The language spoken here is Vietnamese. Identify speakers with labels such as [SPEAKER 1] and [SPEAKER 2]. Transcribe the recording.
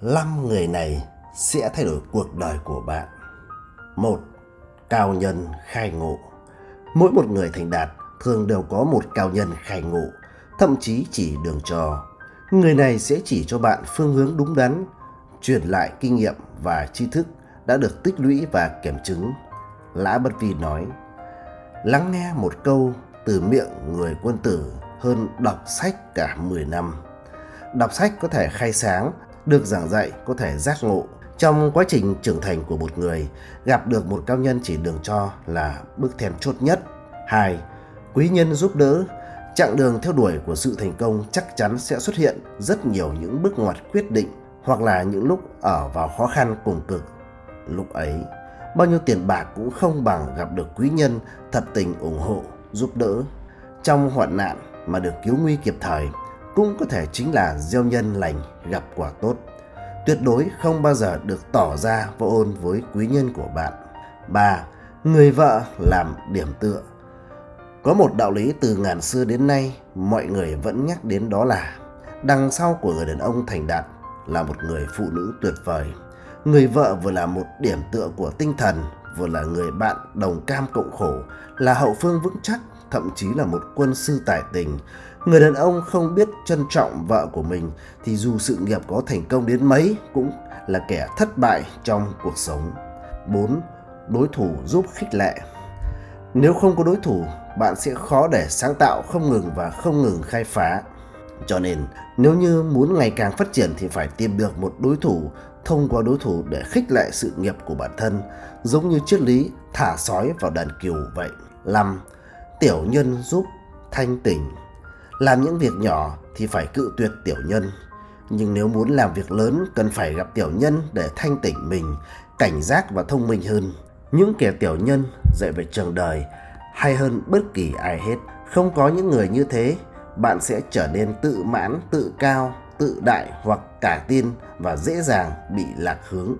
[SPEAKER 1] 5 người này sẽ thay đổi cuộc đời của bạn. một Cao nhân khai ngộ Mỗi một người thành đạt thường đều có một cao nhân khai ngộ, thậm chí chỉ đường trò. Người này sẽ chỉ cho bạn phương hướng đúng đắn, truyền lại kinh nghiệm và tri thức đã được tích lũy và kiểm chứng. Lã Bất Vi nói, lắng nghe một câu từ miệng người quân tử hơn đọc sách cả 10 năm. Đọc sách có thể khai sáng được giảng dạy có thể giác ngộ. Trong quá trình trưởng thành của một người, gặp được một cao nhân chỉ đường cho là bước then chốt nhất. 2. Quý nhân giúp đỡ Chặng đường theo đuổi của sự thành công chắc chắn sẽ xuất hiện rất nhiều những bước ngoặt quyết định hoặc là những lúc ở vào khó khăn cùng cực. Lúc ấy, bao nhiêu tiền bạc cũng không bằng gặp được quý nhân thật tình ủng hộ, giúp đỡ. Trong hoạn nạn mà được cứu nguy kịp thời cũng có thể chính là gieo nhân lành gặp quả tốt. Tuyệt đối không bao giờ được tỏ ra vô ôn với quý nhân của bạn. 3. Người vợ làm điểm tựa Có một đạo lý từ ngàn xưa đến nay mọi người vẫn nhắc đến đó là đằng sau của người đàn ông thành đạt là một người phụ nữ tuyệt vời. Người vợ vừa là một điểm tựa của tinh thần, vừa là người bạn đồng cam cộng khổ, là hậu phương vững chắc, thậm chí là một quân sư tài tình, Người đàn ông không biết trân trọng vợ của mình thì dù sự nghiệp có thành công đến mấy cũng là kẻ thất bại trong cuộc sống. 4. Đối thủ giúp khích lệ Nếu không có đối thủ, bạn sẽ khó để sáng tạo không ngừng và không ngừng khai phá. Cho nên, nếu như muốn ngày càng phát triển thì phải tìm được một đối thủ thông qua đối thủ để khích lệ sự nghiệp của bản thân, giống như triết lý thả sói vào đàn kiều vậy. 5. Tiểu nhân giúp thanh tỉnh làm những việc nhỏ thì phải cự tuyệt tiểu nhân. Nhưng nếu muốn làm việc lớn cần phải gặp tiểu nhân để thanh tỉnh mình, cảnh giác và thông minh hơn. Những kẻ tiểu nhân dạy về trường đời hay hơn bất kỳ ai hết. Không có những người như thế, bạn sẽ trở nên tự mãn, tự cao, tự đại hoặc cả tin và dễ dàng bị lạc hướng.